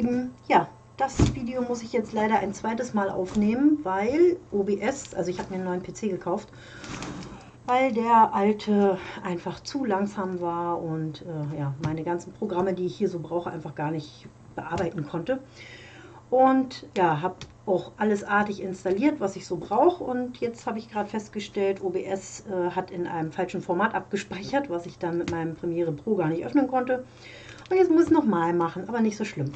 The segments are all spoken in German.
Lieben, ja, das Video muss ich jetzt leider ein zweites Mal aufnehmen, weil OBS, also ich habe mir einen neuen PC gekauft, weil der alte einfach zu langsam war und äh, ja, meine ganzen Programme, die ich hier so brauche, einfach gar nicht bearbeiten konnte. Und ja, habe auch alles artig installiert, was ich so brauche. Und jetzt habe ich gerade festgestellt, OBS äh, hat in einem falschen Format abgespeichert, was ich dann mit meinem Premiere Pro gar nicht öffnen konnte. Und jetzt muss ich es nochmal machen, aber nicht so schlimm.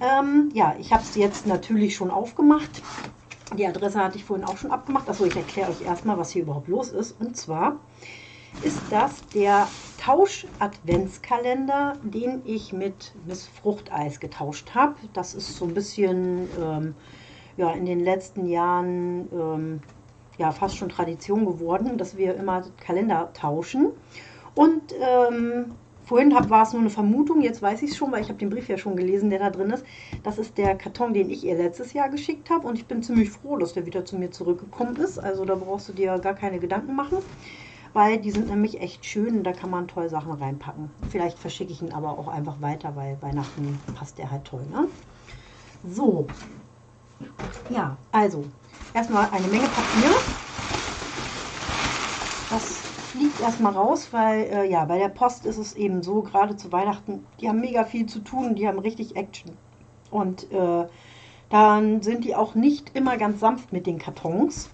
Ähm, ja, ich habe es jetzt natürlich schon aufgemacht. Die Adresse hatte ich vorhin auch schon abgemacht. Achso, ich erkläre euch erstmal, was hier überhaupt los ist. Und zwar ist das der Tausch-Adventskalender, den ich mit Miss Fruchteis getauscht habe. Das ist so ein bisschen ähm, ja, in den letzten Jahren ähm, ja, fast schon Tradition geworden, dass wir immer Kalender tauschen. Und ähm, Vorhin hab, war es nur eine Vermutung, jetzt weiß ich es schon, weil ich habe den Brief ja schon gelesen, der da drin ist. Das ist der Karton, den ich ihr letztes Jahr geschickt habe und ich bin ziemlich froh, dass der wieder zu mir zurückgekommen ist. Also da brauchst du dir gar keine Gedanken machen, weil die sind nämlich echt schön und da kann man toll Sachen reinpacken. Vielleicht verschicke ich ihn aber auch einfach weiter, weil Weihnachten passt der halt toll. Ne? So, ja, also erstmal eine Menge Papier. Das fliegt erstmal raus, weil äh, ja, bei der Post ist es eben so, gerade zu Weihnachten, die haben mega viel zu tun, die haben richtig Action. Und äh, dann sind die auch nicht immer ganz sanft mit den Kartons.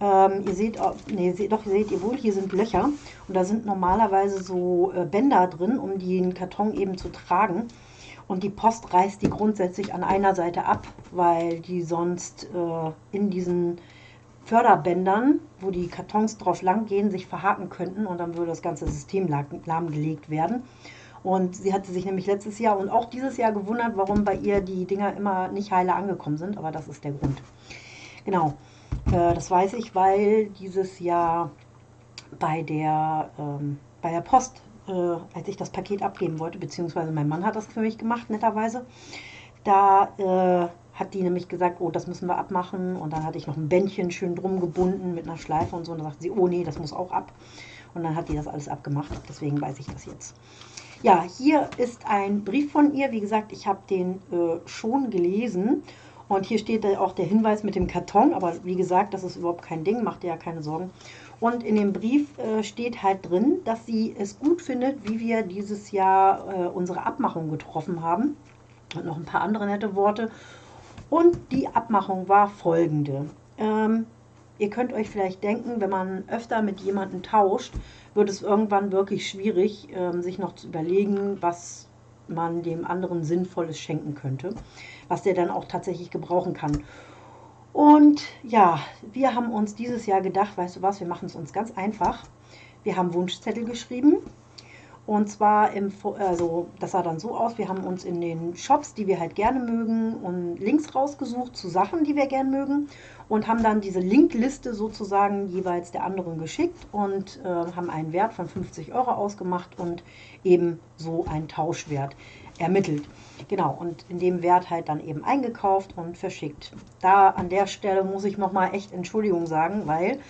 Ähm, ihr seht, nee, seht, doch, seht ihr wohl, hier sind Löcher und da sind normalerweise so äh, Bänder drin, um den Karton eben zu tragen. Und die Post reißt die grundsätzlich an einer Seite ab, weil die sonst äh, in diesen Förderbändern, wo die Kartons drauf lang gehen, sich verhaken könnten und dann würde das ganze System lahmgelegt werden. Und sie hatte sich nämlich letztes Jahr und auch dieses Jahr gewundert, warum bei ihr die Dinger immer nicht heile angekommen sind, aber das ist der Grund. Genau, äh, das weiß ich, weil dieses Jahr bei der, ähm, bei der Post, äh, als ich das Paket abgeben wollte, beziehungsweise mein Mann hat das für mich gemacht, netterweise, da äh, hat die nämlich gesagt, oh, das müssen wir abmachen. Und dann hatte ich noch ein Bändchen schön drum gebunden mit einer Schleife und so. Und dann sagte sie, oh nee, das muss auch ab. Und dann hat die das alles abgemacht. Deswegen weiß ich das jetzt. Ja, hier ist ein Brief von ihr. Wie gesagt, ich habe den äh, schon gelesen. Und hier steht auch der Hinweis mit dem Karton. Aber wie gesagt, das ist überhaupt kein Ding. Macht ihr ja keine Sorgen. Und in dem Brief äh, steht halt drin, dass sie es gut findet, wie wir dieses Jahr äh, unsere Abmachung getroffen haben. Und noch ein paar andere nette Worte. Und die Abmachung war folgende. Ähm, ihr könnt euch vielleicht denken, wenn man öfter mit jemandem tauscht, wird es irgendwann wirklich schwierig, ähm, sich noch zu überlegen, was man dem anderen Sinnvolles schenken könnte, was der dann auch tatsächlich gebrauchen kann. Und ja, wir haben uns dieses Jahr gedacht, weißt du was, wir machen es uns ganz einfach. Wir haben Wunschzettel geschrieben und zwar, im, also das sah dann so aus, wir haben uns in den Shops, die wir halt gerne mögen, und Links rausgesucht zu Sachen, die wir gerne mögen und haben dann diese Linkliste sozusagen jeweils der anderen geschickt und äh, haben einen Wert von 50 Euro ausgemacht und eben so einen Tauschwert ermittelt. Genau, und in dem Wert halt dann eben eingekauft und verschickt. Da an der Stelle muss ich nochmal echt Entschuldigung sagen, weil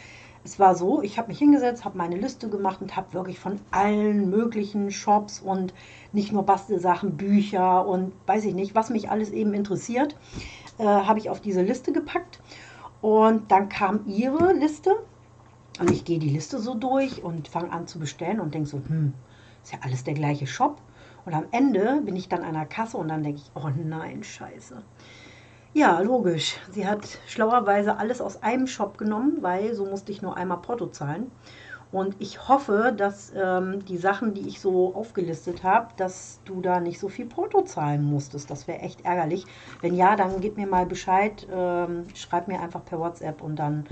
es war so, ich habe mich hingesetzt, habe meine Liste gemacht und habe wirklich von allen möglichen Shops und nicht nur Bastelsachen, Bücher und weiß ich nicht, was mich alles eben interessiert, äh, habe ich auf diese Liste gepackt. Und dann kam ihre Liste und ich gehe die Liste so durch und fange an zu bestellen und denke so, hm, ist ja alles der gleiche Shop. Und am Ende bin ich dann an der Kasse und dann denke ich, oh nein, scheiße. Ja, logisch. Sie hat schlauerweise alles aus einem Shop genommen, weil so musste ich nur einmal Porto zahlen. Und ich hoffe, dass ähm, die Sachen, die ich so aufgelistet habe, dass du da nicht so viel Porto zahlen musstest. Das wäre echt ärgerlich. Wenn ja, dann gib mir mal Bescheid, ähm, schreib mir einfach per WhatsApp und dann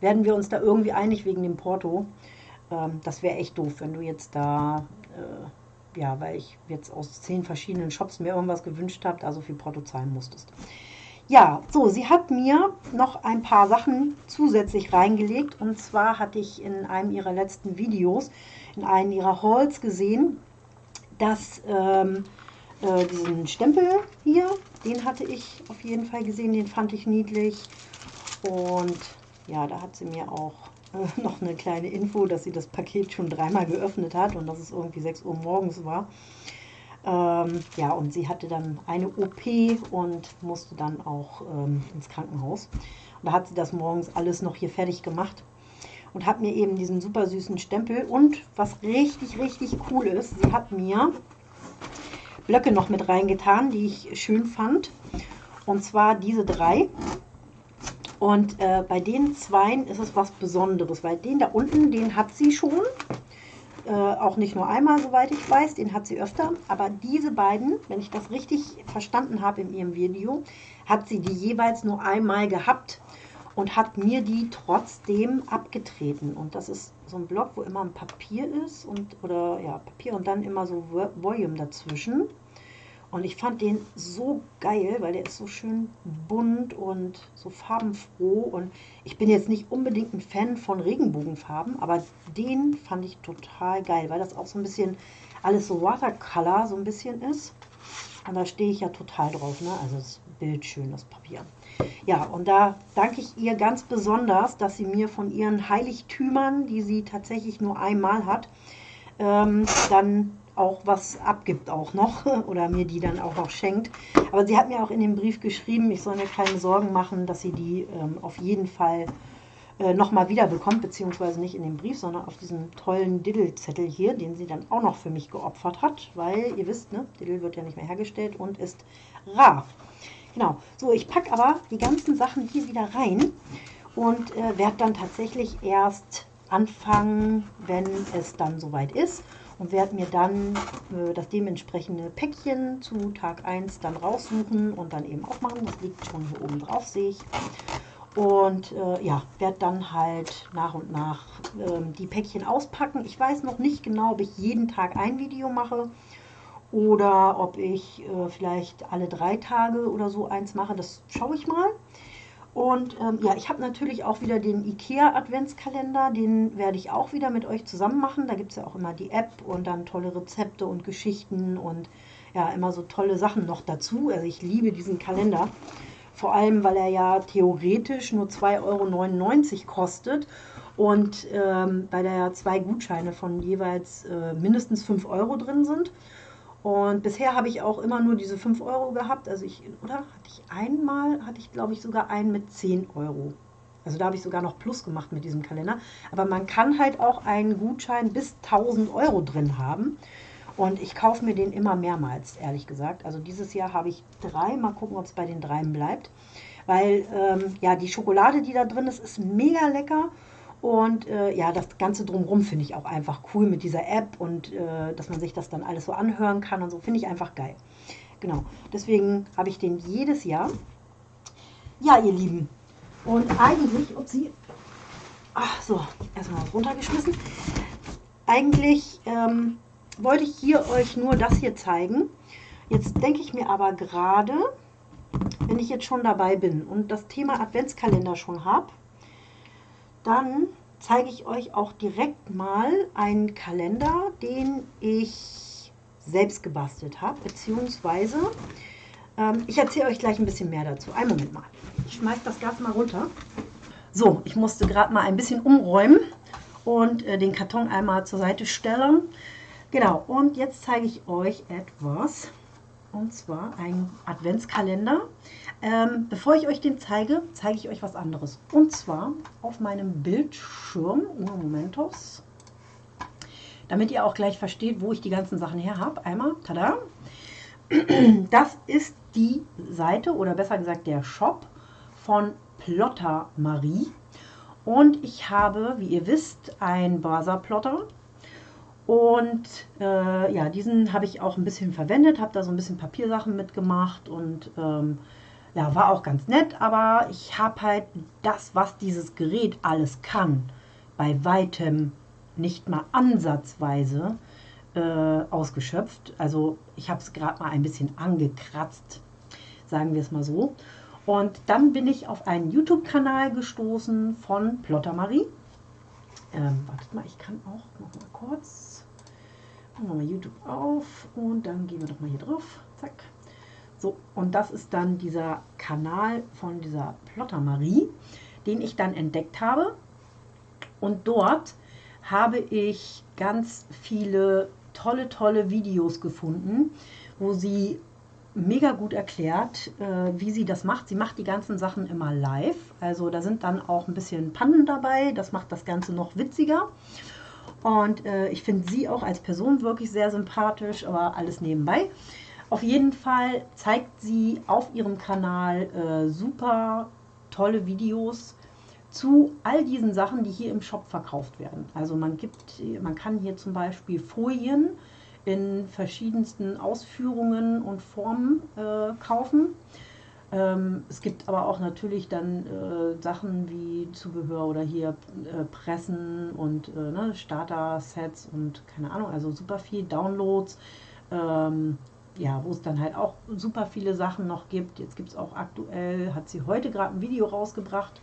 werden wir uns da irgendwie einig wegen dem Porto. Ähm, das wäre echt doof, wenn du jetzt da, äh, ja, weil ich jetzt aus zehn verschiedenen Shops mir irgendwas gewünscht habe, da so viel Porto zahlen musstest. Ja, so, sie hat mir noch ein paar Sachen zusätzlich reingelegt. Und zwar hatte ich in einem ihrer letzten Videos, in einem ihrer Hauls gesehen, dass ähm, äh, diesen Stempel hier, den hatte ich auf jeden Fall gesehen, den fand ich niedlich. Und ja, da hat sie mir auch äh, noch eine kleine Info, dass sie das Paket schon dreimal geöffnet hat und dass es irgendwie 6 Uhr morgens war. Ähm, ja, und sie hatte dann eine OP und musste dann auch ähm, ins Krankenhaus. Und da hat sie das morgens alles noch hier fertig gemacht und hat mir eben diesen super süßen Stempel. Und was richtig, richtig cool ist, sie hat mir Blöcke noch mit reingetan, die ich schön fand. Und zwar diese drei. Und äh, bei den zweien ist es was Besonderes, weil den da unten, den hat sie schon. Äh, auch nicht nur einmal, soweit ich weiß, den hat sie öfter. Aber diese beiden, wenn ich das richtig verstanden habe in ihrem Video, hat sie die jeweils nur einmal gehabt und hat mir die trotzdem abgetreten. Und das ist so ein Block, wo immer ein Papier ist und oder ja, Papier und dann immer so Volume dazwischen. Und ich fand den so geil, weil der ist so schön bunt und so farbenfroh. Und ich bin jetzt nicht unbedingt ein Fan von Regenbogenfarben, aber den fand ich total geil, weil das auch so ein bisschen alles so Watercolor so ein bisschen ist. Und da stehe ich ja total drauf, ne? Also das Bild schön, das Papier. Ja, und da danke ich ihr ganz besonders, dass sie mir von ihren Heiligtümern, die sie tatsächlich nur einmal hat, ähm, dann auch was abgibt auch noch oder mir die dann auch noch schenkt. Aber sie hat mir auch in dem Brief geschrieben, ich soll mir keine Sorgen machen, dass sie die ähm, auf jeden Fall äh, nochmal wieder bekommt, beziehungsweise nicht in dem Brief, sondern auf diesem tollen Diddle-Zettel hier, den sie dann auch noch für mich geopfert hat, weil ihr wisst, ne, Diddle wird ja nicht mehr hergestellt und ist rar. Genau, so ich packe aber die ganzen Sachen hier wieder rein und äh, werde dann tatsächlich erst anfangen, wenn es dann soweit ist und werde mir dann äh, das dementsprechende Päckchen zu Tag 1 dann raussuchen und dann eben aufmachen. Das liegt schon hier oben drauf, sehe ich. Und äh, ja, werde dann halt nach und nach äh, die Päckchen auspacken. Ich weiß noch nicht genau, ob ich jeden Tag ein Video mache oder ob ich äh, vielleicht alle drei Tage oder so eins mache. Das schaue ich mal. Und ähm, ja, ich habe natürlich auch wieder den IKEA Adventskalender, den werde ich auch wieder mit euch zusammen machen. Da gibt es ja auch immer die App und dann tolle Rezepte und Geschichten und ja, immer so tolle Sachen noch dazu. Also ich liebe diesen Kalender, vor allem weil er ja theoretisch nur 2,99 Euro kostet und ähm, weil da ja zwei Gutscheine von jeweils äh, mindestens 5 Euro drin sind. Und bisher habe ich auch immer nur diese 5 Euro gehabt. Also ich, oder hatte ich einmal, hatte ich glaube ich sogar einen mit 10 Euro. Also da habe ich sogar noch Plus gemacht mit diesem Kalender. Aber man kann halt auch einen Gutschein bis 1000 Euro drin haben. Und ich kaufe mir den immer mehrmals, ehrlich gesagt. Also dieses Jahr habe ich drei. Mal gucken, ob es bei den dreien bleibt. Weil ähm, ja, die Schokolade, die da drin ist, ist mega lecker. Und äh, ja, das Ganze drumherum finde ich auch einfach cool mit dieser App und äh, dass man sich das dann alles so anhören kann und so, finde ich einfach geil. Genau, deswegen habe ich den jedes Jahr. Ja, ihr Lieben, und eigentlich, upsie, ach so, erstmal runtergeschmissen. Eigentlich ähm, wollte ich hier euch nur das hier zeigen. Jetzt denke ich mir aber gerade, wenn ich jetzt schon dabei bin und das Thema Adventskalender schon habe, dann zeige ich euch auch direkt mal einen Kalender, den ich selbst gebastelt habe, beziehungsweise ähm, ich erzähle euch gleich ein bisschen mehr dazu. Einen Moment mal. Ich schmeiße das Gas mal runter. So, ich musste gerade mal ein bisschen umräumen und äh, den Karton einmal zur Seite stellen. Genau, und jetzt zeige ich euch etwas, und zwar ein Adventskalender. Ähm, bevor ich euch den zeige, zeige ich euch was anderes. Und zwar auf meinem Bildschirm, Momentos, damit ihr auch gleich versteht, wo ich die ganzen Sachen her habe. Einmal, tada, das ist die Seite oder besser gesagt der Shop von Plotter Marie. Und ich habe, wie ihr wisst, ein Basa-Plotter. Und äh, ja, diesen habe ich auch ein bisschen verwendet, habe da so ein bisschen Papiersachen mitgemacht und ähm, ja, war auch ganz nett, aber ich habe halt das, was dieses Gerät alles kann, bei weitem nicht mal ansatzweise äh, ausgeschöpft. Also ich habe es gerade mal ein bisschen angekratzt, sagen wir es mal so. Und dann bin ich auf einen YouTube-Kanal gestoßen von Plotter Marie. Ähm, wartet mal, ich kann auch noch mal kurz. Machen wir mal YouTube auf und dann gehen wir doch mal hier drauf. Zack. So, und das ist dann dieser Kanal von dieser Plotter Marie, den ich dann entdeckt habe. Und dort habe ich ganz viele tolle, tolle Videos gefunden, wo sie mega gut erklärt, äh, wie sie das macht. Sie macht die ganzen Sachen immer live. Also da sind dann auch ein bisschen Pannen dabei. Das macht das Ganze noch witziger. Und äh, ich finde sie auch als Person wirklich sehr sympathisch, aber alles nebenbei. Auf jeden Fall zeigt sie auf ihrem Kanal äh, super tolle Videos zu all diesen Sachen, die hier im Shop verkauft werden. Also man gibt, man kann hier zum Beispiel Folien in verschiedensten Ausführungen und Formen äh, kaufen. Ähm, es gibt aber auch natürlich dann äh, Sachen wie Zubehör oder hier äh, Pressen und äh, ne, Starter-Sets und keine Ahnung, also super viel Downloads. Ähm, ja, wo es dann halt auch super viele Sachen noch gibt. Jetzt gibt es auch aktuell, hat sie heute gerade ein Video rausgebracht.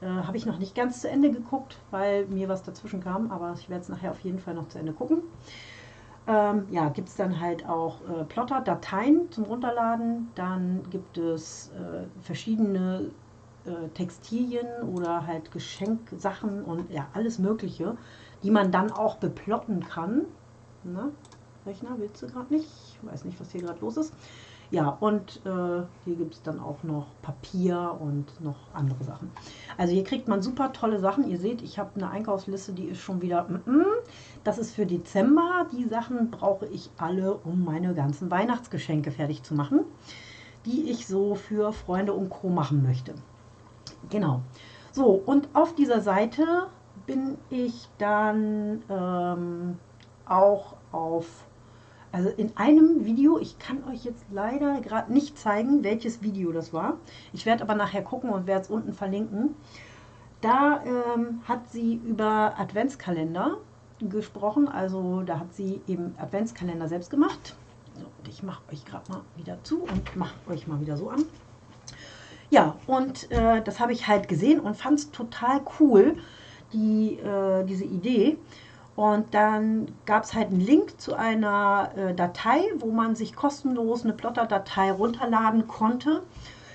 Äh, Habe ich noch nicht ganz zu Ende geguckt, weil mir was dazwischen kam, aber ich werde es nachher auf jeden Fall noch zu Ende gucken. Ähm, ja, gibt es dann halt auch äh, Plotter, Dateien zum Runterladen. Dann gibt es äh, verschiedene äh, Textilien oder halt Geschenksachen und ja, alles Mögliche, die man dann auch beplotten kann. Ne? Rechner willst du gerade nicht? Ich weiß nicht, was hier gerade los ist. Ja, und äh, hier gibt es dann auch noch Papier und noch andere Sachen. Also hier kriegt man super tolle Sachen. Ihr seht, ich habe eine Einkaufsliste, die ist schon wieder... Mm -mm. Das ist für Dezember. Die Sachen brauche ich alle, um meine ganzen Weihnachtsgeschenke fertig zu machen, die ich so für Freunde und Co. machen möchte. Genau. So, und auf dieser Seite bin ich dann ähm, auch auf also in einem Video, ich kann euch jetzt leider gerade nicht zeigen, welches Video das war. Ich werde aber nachher gucken und werde es unten verlinken. Da ähm, hat sie über Adventskalender gesprochen. Also da hat sie eben Adventskalender selbst gemacht. So, und ich mache euch gerade mal wieder zu und mache euch mal wieder so an. Ja, und äh, das habe ich halt gesehen und fand es total cool, die, äh, diese Idee. Und dann gab es halt einen Link zu einer äh, Datei, wo man sich kostenlos eine Plotter-Datei runterladen konnte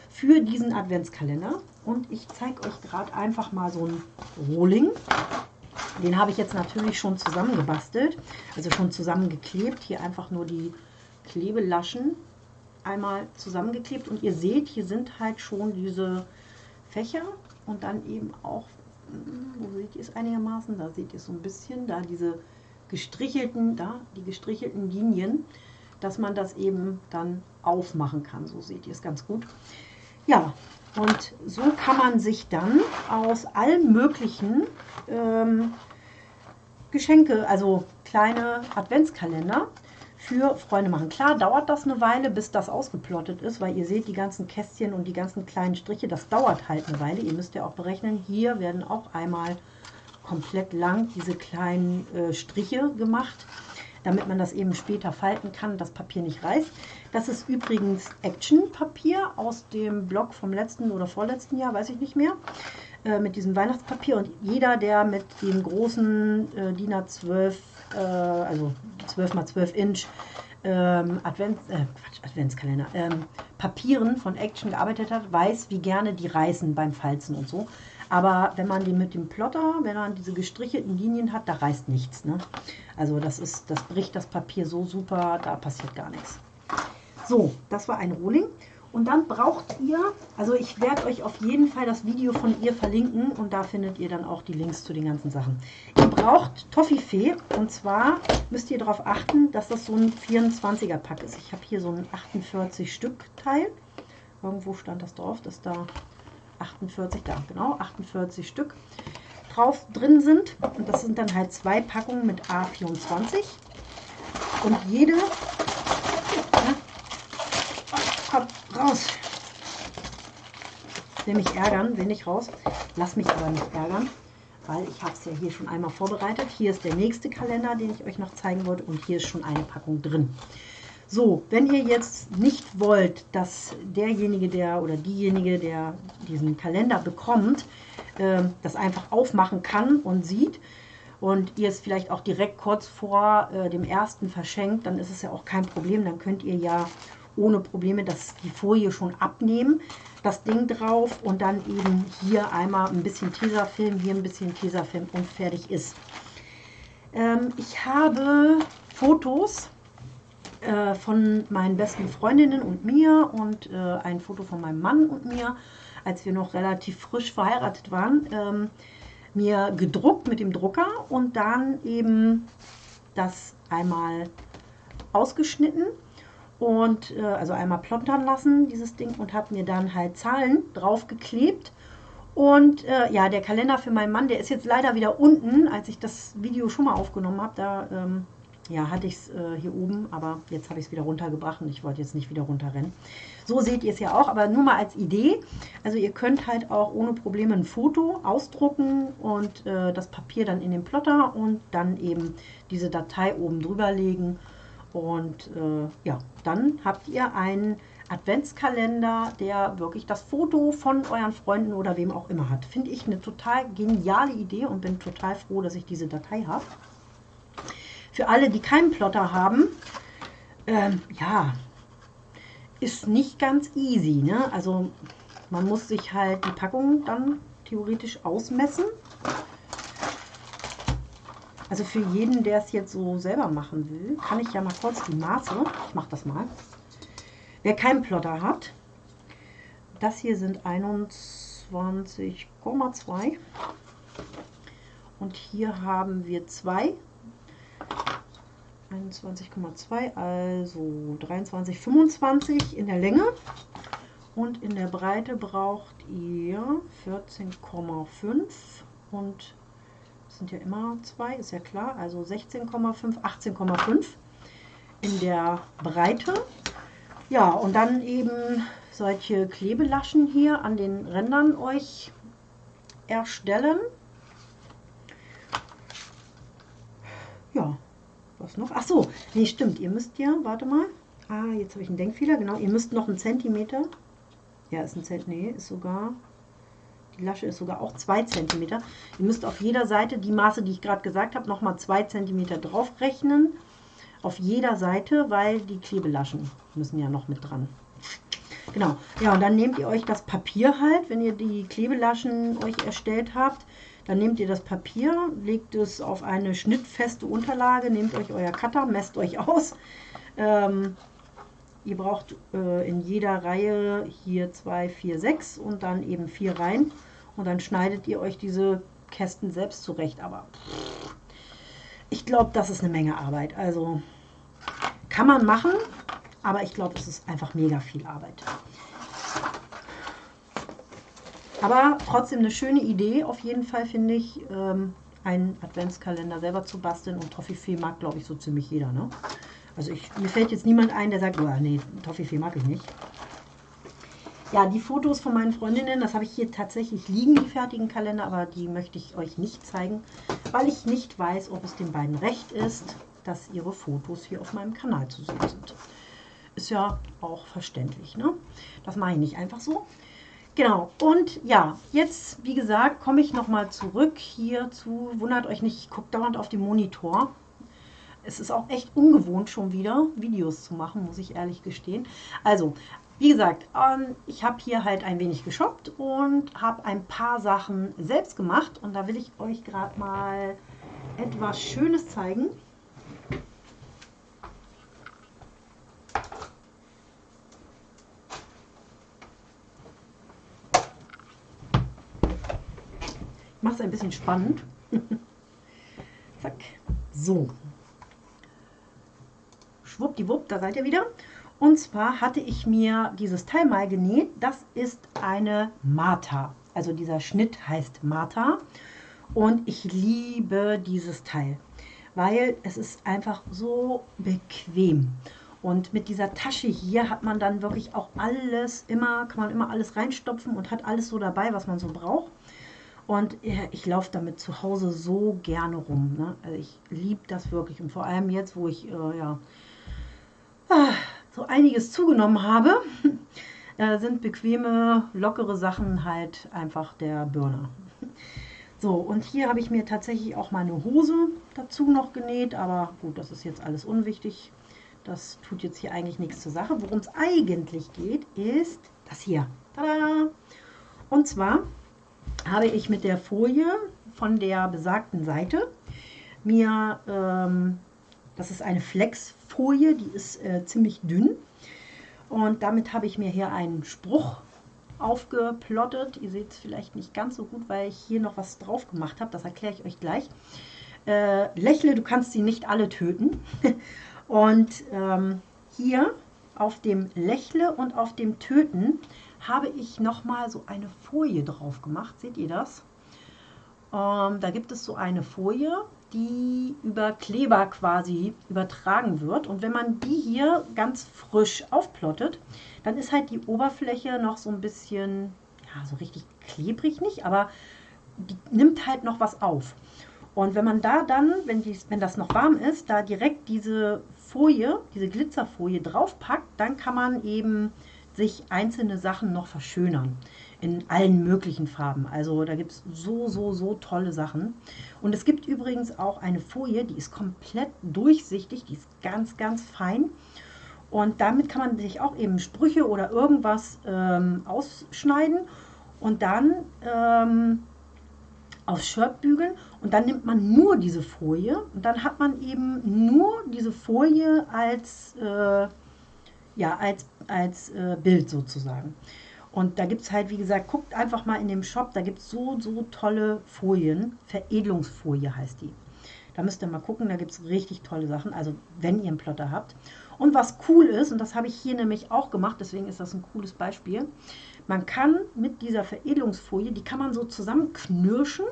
für diesen Adventskalender. Und ich zeige euch gerade einfach mal so ein Rohling. Den habe ich jetzt natürlich schon zusammengebastelt, also schon zusammengeklebt. Hier einfach nur die Klebelaschen einmal zusammengeklebt. Und ihr seht, hier sind halt schon diese Fächer und dann eben auch ihr es einigermaßen? Da seht ihr es so ein bisschen, da diese gestrichelten, da die gestrichelten Linien, dass man das eben dann aufmachen kann. So seht ihr es ganz gut. Ja, und so kann man sich dann aus allen möglichen ähm, Geschenke, also kleine Adventskalender, für Freunde machen. Klar dauert das eine Weile, bis das ausgeplottet ist, weil ihr seht die ganzen Kästchen und die ganzen kleinen Striche, das dauert halt eine Weile. Ihr müsst ja auch berechnen, hier werden auch einmal komplett lang diese kleinen äh, Striche gemacht, damit man das eben später falten kann, das Papier nicht reißt. Das ist übrigens Action-Papier aus dem Blog vom letzten oder vorletzten Jahr, weiß ich nicht mehr, äh, mit diesem Weihnachtspapier. Und jeder, der mit dem großen äh, DIN A12 äh, also 12 mal 12 Inch ähm, Advents, äh, Quatsch, Adventskalender, ähm, Papieren von Action gearbeitet hat, weiß, wie gerne die reißen beim Falzen und so. Aber wenn man den mit dem Plotter, wenn man diese gestrichelten Linien hat, da reißt nichts. Ne? Also das ist, das bricht das Papier so super, da passiert gar nichts. So, das war ein Rohling. Und dann braucht ihr, also ich werde euch auf jeden Fall das Video von ihr verlinken und da findet ihr dann auch die Links zu den ganzen Sachen. Ihr braucht Toffifee und zwar müsst ihr darauf achten, dass das so ein 24er Pack ist. Ich habe hier so ein 48 Stück Teil. Irgendwo stand das drauf, dass da 48, da genau, 48 Stück drauf drin sind. Und das sind dann halt zwei Packungen mit A24. Und jede Komm, raus. Ich will mich ärgern, will nicht raus. Lass mich aber nicht ärgern, weil ich habe es ja hier schon einmal vorbereitet. Hier ist der nächste Kalender, den ich euch noch zeigen wollte und hier ist schon eine Packung drin. So, wenn ihr jetzt nicht wollt, dass derjenige, der oder diejenige, der diesen Kalender bekommt, äh, das einfach aufmachen kann und sieht und ihr es vielleicht auch direkt kurz vor äh, dem ersten verschenkt, dann ist es ja auch kein Problem. Dann könnt ihr ja ohne Probleme das, die Folie schon abnehmen, das Ding drauf und dann eben hier einmal ein bisschen Tesafilm, hier ein bisschen Tesafilm und fertig ist. Ähm, ich habe Fotos äh, von meinen besten Freundinnen und mir und äh, ein Foto von meinem Mann und mir, als wir noch relativ frisch verheiratet waren, ähm, mir gedruckt mit dem Drucker und dann eben das einmal ausgeschnitten und äh, also einmal plottern lassen, dieses Ding, und habe mir dann halt Zahlen draufgeklebt. Und äh, ja, der Kalender für meinen Mann, der ist jetzt leider wieder unten, als ich das Video schon mal aufgenommen habe. Da ähm, ja, hatte ich es äh, hier oben, aber jetzt habe ich es wieder runtergebracht und ich wollte jetzt nicht wieder runterrennen. So seht ihr es ja auch, aber nur mal als Idee. Also ihr könnt halt auch ohne Probleme ein Foto ausdrucken und äh, das Papier dann in den Plotter und dann eben diese Datei oben drüber legen. Und äh, ja, dann habt ihr einen Adventskalender, der wirklich das Foto von euren Freunden oder wem auch immer hat. Finde ich eine total geniale Idee und bin total froh, dass ich diese Datei habe. Für alle, die keinen Plotter haben, ähm, ja, ist nicht ganz easy. Ne? Also man muss sich halt die Packung dann theoretisch ausmessen. Also für jeden, der es jetzt so selber machen will, kann ich ja mal kurz die Maße, ich mache das mal. Wer keinen Plotter hat, das hier sind 21,2 und hier haben wir zwei 21,2, also 23, 25 in der Länge. Und in der Breite braucht ihr 14,5 und sind ja immer zwei, ist ja klar, also 16,5, 18,5 in der Breite. Ja, und dann eben solche Klebelaschen hier an den Rändern euch erstellen. Ja, was noch? Ach so, nee, stimmt. Ihr müsst ja, warte mal. Ah, jetzt habe ich einen Denkfehler. Genau, ihr müsst noch einen Zentimeter. Ja, ist ein Zentimeter. Nee, ist sogar. Die Lasche ist sogar auch 2 cm. Ihr müsst auf jeder Seite die Maße, die ich gerade gesagt habe, nochmal 2 cm draufrechnen. Auf jeder Seite, weil die Klebelaschen müssen ja noch mit dran. Genau. Ja, und dann nehmt ihr euch das Papier halt, wenn ihr die Klebelaschen euch erstellt habt, dann nehmt ihr das Papier, legt es auf eine schnittfeste Unterlage, nehmt euch euer Cutter, messt euch aus. Ähm, ihr braucht äh, in jeder Reihe hier 2, 4, 6 und dann eben vier Reihen. Und dann schneidet ihr euch diese Kästen selbst zurecht. Aber ich glaube, das ist eine Menge Arbeit. Also kann man machen, aber ich glaube, es ist einfach mega viel Arbeit. Aber trotzdem eine schöne Idee, auf jeden Fall finde ich, ähm, einen Adventskalender selber zu basteln. Und Toffifee mag, glaube ich, so ziemlich jeder. Ne? Also ich, mir fällt jetzt niemand ein, der sagt, oh, nee, Toffifee mag ich nicht. Ja, die Fotos von meinen Freundinnen, das habe ich hier tatsächlich liegen, die fertigen Kalender, aber die möchte ich euch nicht zeigen, weil ich nicht weiß, ob es den beiden recht ist, dass ihre Fotos hier auf meinem Kanal zu sehen sind. Ist ja auch verständlich, ne? Das mache ich nicht einfach so. Genau, und ja, jetzt, wie gesagt, komme ich nochmal zurück hier zu, wundert euch nicht, ich gucke dauernd auf den Monitor. Es ist auch echt ungewohnt schon wieder, Videos zu machen, muss ich ehrlich gestehen. Also, wie gesagt, ähm, ich habe hier halt ein wenig geshoppt und habe ein paar Sachen selbst gemacht. Und da will ich euch gerade mal etwas Schönes zeigen. mache es ein bisschen spannend. Zack. So. Schwuppdiwupp, da seid ihr wieder. Und zwar hatte ich mir dieses Teil mal genäht. Das ist eine Martha. Also dieser Schnitt heißt Martha. Und ich liebe dieses Teil, weil es ist einfach so bequem. Und mit dieser Tasche hier hat man dann wirklich auch alles immer, kann man immer alles reinstopfen und hat alles so dabei, was man so braucht. Und ich laufe damit zu Hause so gerne rum. Ne? Also ich liebe das wirklich. Und vor allem jetzt, wo ich äh, ja, so einiges zugenommen habe, äh, sind bequeme, lockere Sachen halt einfach der Burner. So, und hier habe ich mir tatsächlich auch meine Hose dazu noch genäht. Aber gut, das ist jetzt alles unwichtig. Das tut jetzt hier eigentlich nichts zur Sache. Worum es eigentlich geht, ist das hier. Tada! Und zwar habe ich mit der Folie von der besagten Seite mir ähm, Das ist eine Flexfolie, die ist äh, ziemlich dünn. Und damit habe ich mir hier einen Spruch aufgeplottet. Ihr seht es vielleicht nicht ganz so gut, weil ich hier noch was drauf gemacht habe. Das erkläre ich euch gleich. Äh, lächle, du kannst sie nicht alle töten. und ähm, hier auf dem Lächle und auf dem Töten habe ich nochmal so eine Folie drauf gemacht. Seht ihr das? Ähm, da gibt es so eine Folie, die über Kleber quasi übertragen wird. Und wenn man die hier ganz frisch aufplottet, dann ist halt die Oberfläche noch so ein bisschen, ja, so richtig klebrig nicht, aber die nimmt halt noch was auf. Und wenn man da dann, wenn, die, wenn das noch warm ist, da direkt diese Folie, diese Glitzerfolie draufpackt, dann kann man eben sich einzelne Sachen noch verschönern in allen möglichen Farben. Also da gibt es so, so, so tolle Sachen. Und es gibt übrigens auch eine Folie, die ist komplett durchsichtig, die ist ganz, ganz fein. Und damit kann man sich auch eben Sprüche oder irgendwas ähm, ausschneiden und dann ähm, aufs Shirt bügeln. Und dann nimmt man nur diese Folie und dann hat man eben nur diese Folie als, äh, ja, als, als äh, Bild sozusagen. Und da gibt es halt, wie gesagt, guckt einfach mal in dem Shop, da gibt es so, so tolle Folien. Veredelungsfolie heißt die. Da müsst ihr mal gucken, da gibt es richtig tolle Sachen, also wenn ihr einen Plotter habt. Und was cool ist, und das habe ich hier nämlich auch gemacht, deswegen ist das ein cooles Beispiel, man kann mit dieser Veredelungsfolie, die kann man so zusammenknirschen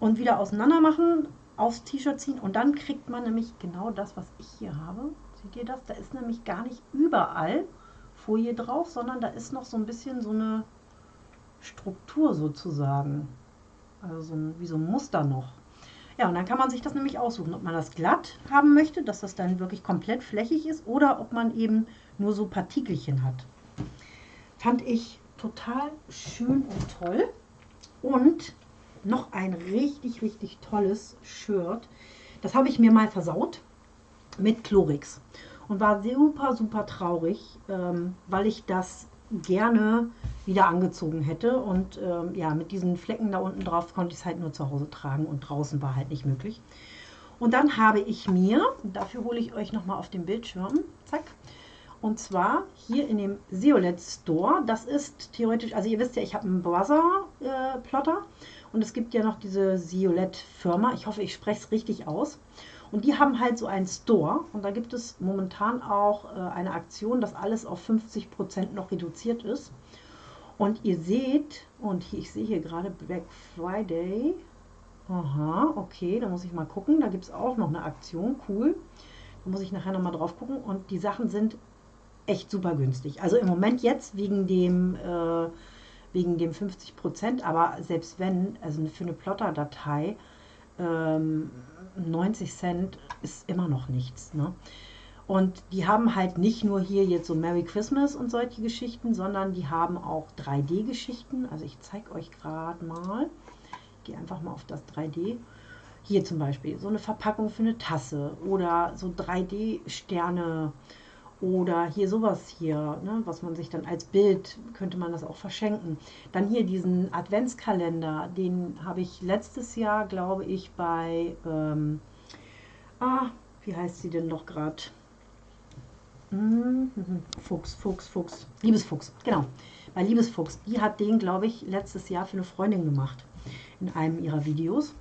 und wieder auseinander machen, aufs T-Shirt ziehen und dann kriegt man nämlich genau das, was ich hier habe. Seht ihr das? Da ist nämlich gar nicht überall Folie drauf, sondern da ist noch so ein bisschen so eine Struktur sozusagen. Also wie so ein Muster noch. Ja, und dann kann man sich das nämlich aussuchen, ob man das glatt haben möchte, dass das dann wirklich komplett flächig ist oder ob man eben nur so Partikelchen hat. Fand ich total schön und toll. Und noch ein richtig, richtig tolles Shirt. Das habe ich mir mal versaut mit Chlorix und war super, super traurig, ähm, weil ich das gerne wieder angezogen hätte. Und ähm, ja, mit diesen Flecken da unten drauf konnte ich es halt nur zu Hause tragen und draußen war halt nicht möglich. Und dann habe ich mir, dafür hole ich euch nochmal auf den Bildschirm, zack, und zwar hier in dem Seolet Store, das ist theoretisch, also ihr wisst ja, ich habe einen Brother-Plotter äh, und es gibt ja noch diese Seolet Firma, ich hoffe, ich spreche es richtig aus. Und die haben halt so einen Store und da gibt es momentan auch äh, eine Aktion, dass alles auf 50% noch reduziert ist. Und ihr seht, und ich sehe hier gerade Black Friday. Aha, okay, da muss ich mal gucken. Da gibt es auch noch eine Aktion, cool. Da muss ich nachher nochmal drauf gucken. Und die Sachen sind echt super günstig. Also im Moment jetzt wegen dem, äh, wegen dem 50% aber selbst wenn, also für eine Plotter-Datei, ähm, 90 Cent ist immer noch nichts. Ne? Und die haben halt nicht nur hier jetzt so Merry Christmas und solche Geschichten, sondern die haben auch 3D-Geschichten. Also ich zeige euch gerade mal. Ich gehe einfach mal auf das 3D. Hier zum Beispiel so eine Verpackung für eine Tasse oder so 3D-Sterne oder hier sowas hier, ne, was man sich dann als Bild, könnte man das auch verschenken. Dann hier diesen Adventskalender, den habe ich letztes Jahr, glaube ich, bei, ähm, ah, wie heißt sie denn noch gerade? Mhm, Fuchs, Fuchs, Fuchs, Liebesfuchs, genau. Bei Liebesfuchs, die hat den, glaube ich, letztes Jahr für eine Freundin gemacht in einem ihrer Videos.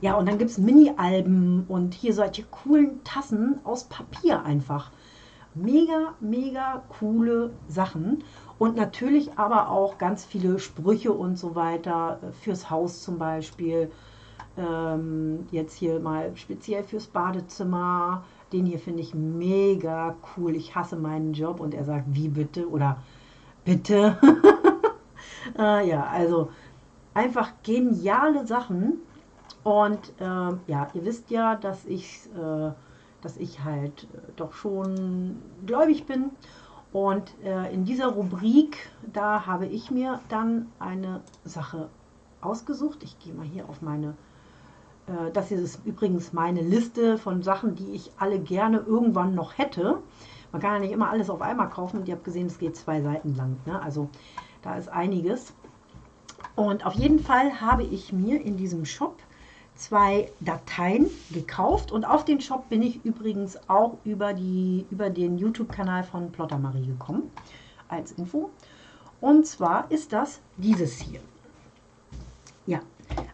Ja, und dann gibt es Mini-Alben und hier solche coolen Tassen aus Papier einfach. Mega, mega coole Sachen. Und natürlich aber auch ganz viele Sprüche und so weiter äh, fürs Haus zum Beispiel. Ähm, jetzt hier mal speziell fürs Badezimmer. Den hier finde ich mega cool. Ich hasse meinen Job und er sagt, wie bitte? Oder bitte? äh, ja, also einfach geniale Sachen. Und äh, ja, ihr wisst ja, dass ich äh, dass ich halt äh, doch schon gläubig bin. Und äh, in dieser Rubrik, da habe ich mir dann eine Sache ausgesucht. Ich gehe mal hier auf meine, äh, das hier ist übrigens meine Liste von Sachen, die ich alle gerne irgendwann noch hätte. Man kann ja nicht immer alles auf einmal kaufen und ihr habt gesehen, es geht zwei Seiten lang. Ne? Also da ist einiges. Und auf jeden Fall habe ich mir in diesem Shop zwei Dateien gekauft und auf den Shop bin ich übrigens auch über, die, über den YouTube-Kanal von Plotter Marie gekommen, als Info. Und zwar ist das dieses hier. Ja,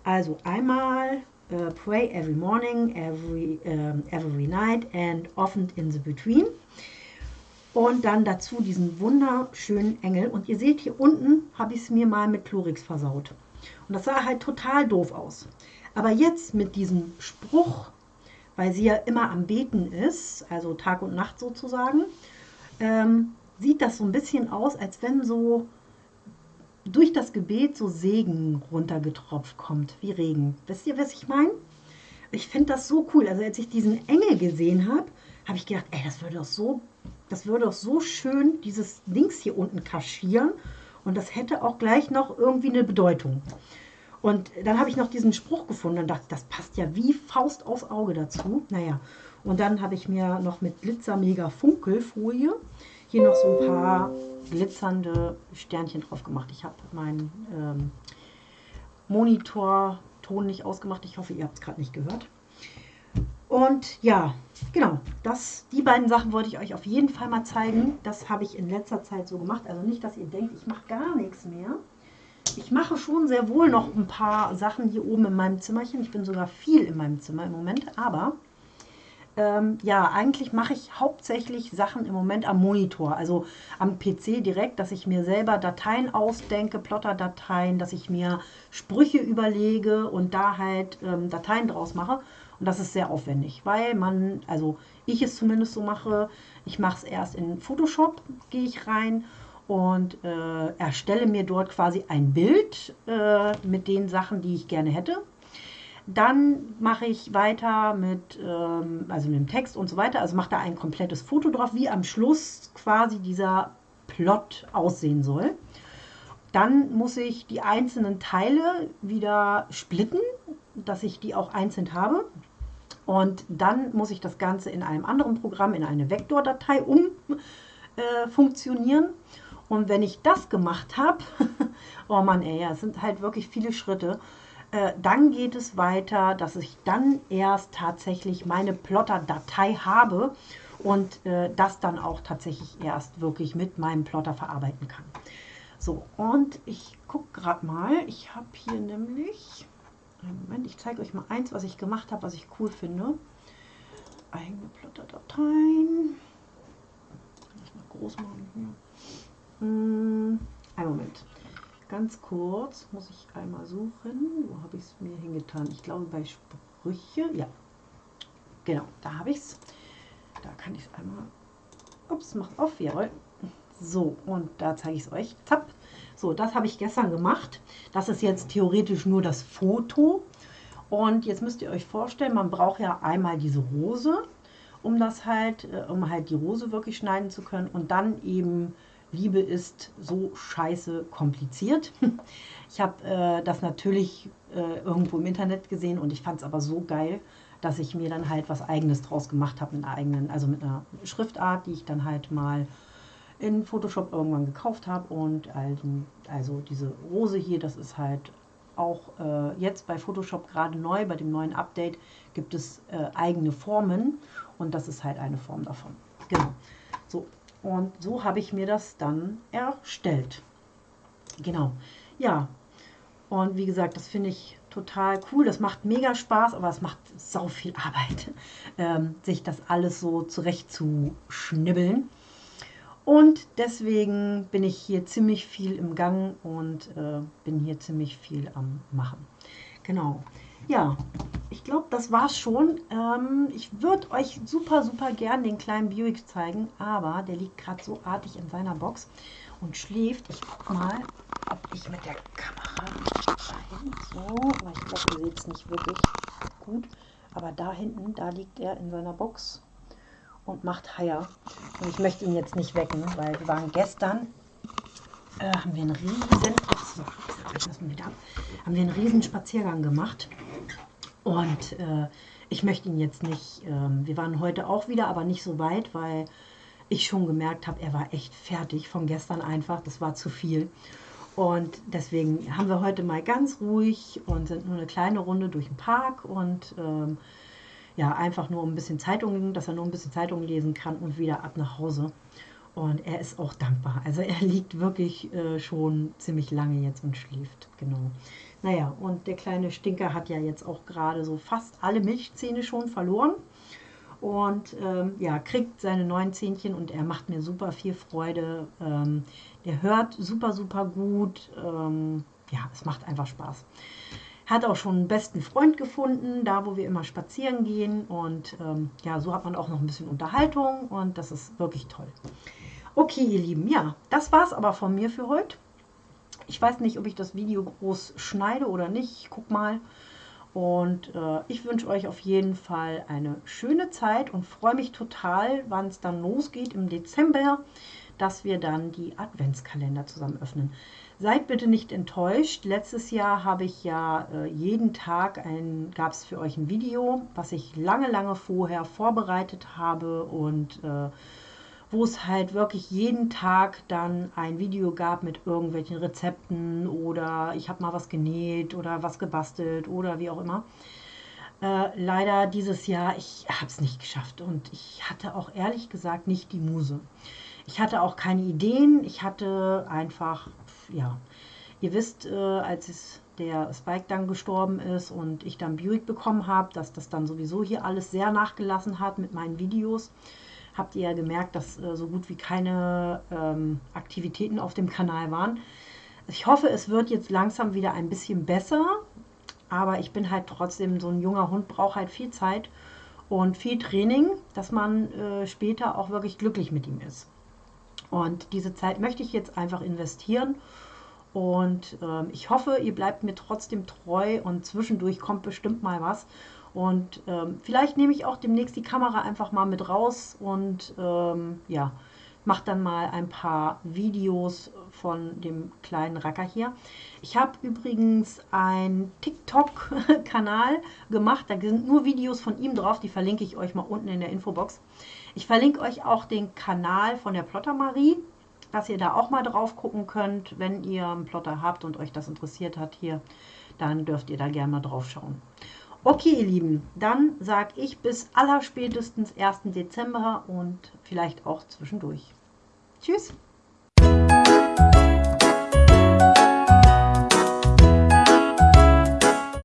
also einmal uh, Pray every morning, every, um, every night and often in the between. Und dann dazu diesen wunderschönen Engel. Und ihr seht, hier unten habe ich es mir mal mit Chlorix versaut. Und das sah halt total doof aus. Aber jetzt mit diesem Spruch, weil sie ja immer am Beten ist, also Tag und Nacht sozusagen, ähm, sieht das so ein bisschen aus, als wenn so durch das Gebet so Segen runtergetropft kommt, wie Regen. Wisst ihr, was ich meine? Ich finde das so cool. Also als ich diesen Engel gesehen habe, habe ich gedacht, ey, das würde doch so, das würde doch so schön dieses Dings hier unten kaschieren und das hätte auch gleich noch irgendwie eine Bedeutung. Und dann habe ich noch diesen Spruch gefunden und dachte, das passt ja wie Faust aufs Auge dazu. Naja, und dann habe ich mir noch mit Glitzer Mega Funkelfolie hier noch so ein paar glitzernde Sternchen drauf gemacht. Ich habe meinen ähm, Monitor-Ton nicht ausgemacht. Ich hoffe, ihr habt es gerade nicht gehört. Und ja, genau, das, die beiden Sachen wollte ich euch auf jeden Fall mal zeigen. Das habe ich in letzter Zeit so gemacht. Also nicht, dass ihr denkt, ich mache gar nichts mehr. Ich mache schon sehr wohl noch ein paar Sachen hier oben in meinem Zimmerchen. Ich bin sogar viel in meinem Zimmer im Moment, aber ähm, ja, eigentlich mache ich hauptsächlich Sachen im Moment am Monitor, also am PC direkt, dass ich mir selber Dateien ausdenke, Plotter-Dateien, dass ich mir Sprüche überlege und da halt ähm, Dateien draus mache. Und das ist sehr aufwendig, weil man, also ich es zumindest so mache, ich mache es erst in Photoshop, gehe ich rein und äh, erstelle mir dort quasi ein Bild äh, mit den Sachen, die ich gerne hätte. Dann mache ich weiter mit, ähm, also mit dem Text und so weiter. Also mache da ein komplettes Foto drauf, wie am Schluss quasi dieser Plot aussehen soll. Dann muss ich die einzelnen Teile wieder splitten, dass ich die auch einzeln habe. Und dann muss ich das Ganze in einem anderen Programm in eine Vektordatei umfunktionieren. Äh, und wenn ich das gemacht habe, oh Mann, ey, es sind halt wirklich viele Schritte, äh, dann geht es weiter, dass ich dann erst tatsächlich meine Plotter-Datei habe und äh, das dann auch tatsächlich erst wirklich mit meinem Plotter verarbeiten kann. So, und ich gucke gerade mal, ich habe hier nämlich, Moment, ich zeige euch mal eins, was ich gemacht habe, was ich cool finde. Eigene Plotter-Dateien. Kann ich mal groß machen hier. Hm, einen Moment. Ganz kurz muss ich einmal suchen. Wo habe ich es mir hingetan? Ich glaube bei Sprüche. Ja, genau, da habe ich es. Da kann ich es einmal. Ups, macht auf, jawohl. So, und da zeige ich es euch. Zapp. So, das habe ich gestern gemacht. Das ist jetzt theoretisch nur das Foto. Und jetzt müsst ihr euch vorstellen, man braucht ja einmal diese Rose, um das halt, äh, um halt die Rose wirklich schneiden zu können. Und dann eben Liebe ist so scheiße kompliziert. Ich habe äh, das natürlich äh, irgendwo im Internet gesehen und ich fand es aber so geil, dass ich mir dann halt was eigenes draus gemacht habe mit einer eigenen, also mit einer Schriftart, die ich dann halt mal in Photoshop irgendwann gekauft habe und also diese Rose hier, das ist halt auch äh, jetzt bei Photoshop gerade neu, bei dem neuen Update gibt es äh, eigene Formen und das ist halt eine Form davon. Genau. Und so habe ich mir das dann erstellt. Genau. Ja. Und wie gesagt, das finde ich total cool. Das macht mega Spaß, aber es macht sau viel Arbeit, ähm, sich das alles so zurecht zu schnibbeln. Und deswegen bin ich hier ziemlich viel im Gang und äh, bin hier ziemlich viel am Machen. Genau. Ja, ich glaube, das war's schon. Ähm, ich würde euch super, super gern den kleinen Buick zeigen, aber der liegt gerade so artig in seiner Box und schläft. Ich guck mal, ob ich mit der Kamera rein. So, aber ich glaube, ihr seht es nicht wirklich gut. Aber da hinten, da liegt er in seiner Box und macht Haier. Und ich möchte ihn jetzt nicht wecken, weil wir waren gestern, äh, haben wir einen riesen, so, haben wir einen riesen Spaziergang gemacht. Und äh, ich möchte ihn jetzt nicht, äh, wir waren heute auch wieder, aber nicht so weit, weil ich schon gemerkt habe, er war echt fertig von gestern einfach, das war zu viel. Und deswegen haben wir heute mal ganz ruhig und sind nur eine kleine Runde durch den Park und ähm, ja, einfach nur ein bisschen Zeitungen, dass er nur ein bisschen Zeitungen lesen kann und wieder ab nach Hause. Und er ist auch dankbar. Also er liegt wirklich äh, schon ziemlich lange jetzt und schläft. Genau. Naja, und der kleine Stinker hat ja jetzt auch gerade so fast alle Milchzähne schon verloren. Und ähm, ja, kriegt seine neuen Zähnchen und er macht mir super viel Freude. Ähm, der hört super, super gut. Ähm, ja, es macht einfach Spaß. Hat auch schon einen besten Freund gefunden, da wo wir immer spazieren gehen. Und ähm, ja, so hat man auch noch ein bisschen Unterhaltung und das ist wirklich toll. Okay, ihr Lieben, ja, das war es aber von mir für heute. Ich weiß nicht, ob ich das Video groß schneide oder nicht. Ich guck mal. Und äh, ich wünsche euch auf jeden Fall eine schöne Zeit und freue mich total, wann es dann losgeht im Dezember, dass wir dann die Adventskalender zusammen öffnen. Seid bitte nicht enttäuscht. Letztes Jahr habe ich ja äh, jeden Tag ein, gab es für euch ein Video, was ich lange, lange vorher vorbereitet habe und äh, wo es halt wirklich jeden Tag dann ein Video gab mit irgendwelchen Rezepten oder ich habe mal was genäht oder was gebastelt oder wie auch immer. Äh, leider dieses Jahr, ich habe es nicht geschafft und ich hatte auch ehrlich gesagt nicht die Muse. Ich hatte auch keine Ideen, ich hatte einfach, ja, ihr wisst, äh, als der Spike dann gestorben ist und ich dann Buick bekommen habe, dass das dann sowieso hier alles sehr nachgelassen hat mit meinen Videos habt ihr ja gemerkt, dass äh, so gut wie keine ähm, Aktivitäten auf dem Kanal waren. Ich hoffe, es wird jetzt langsam wieder ein bisschen besser, aber ich bin halt trotzdem so ein junger Hund, braucht halt viel Zeit und viel Training, dass man äh, später auch wirklich glücklich mit ihm ist. Und diese Zeit möchte ich jetzt einfach investieren. Und ähm, ich hoffe, ihr bleibt mir trotzdem treu und zwischendurch kommt bestimmt mal was. Und ähm, vielleicht nehme ich auch demnächst die Kamera einfach mal mit raus und ähm, ja, mache dann mal ein paar Videos von dem kleinen Racker hier. Ich habe übrigens einen TikTok-Kanal gemacht, da sind nur Videos von ihm drauf, die verlinke ich euch mal unten in der Infobox. Ich verlinke euch auch den Kanal von der Plotter Marie, dass ihr da auch mal drauf gucken könnt, wenn ihr einen Plotter habt und euch das interessiert hat hier, dann dürft ihr da gerne mal drauf schauen. Okay, ihr Lieben, dann sage ich bis allerspätestens 1. Dezember und vielleicht auch zwischendurch. Tschüss!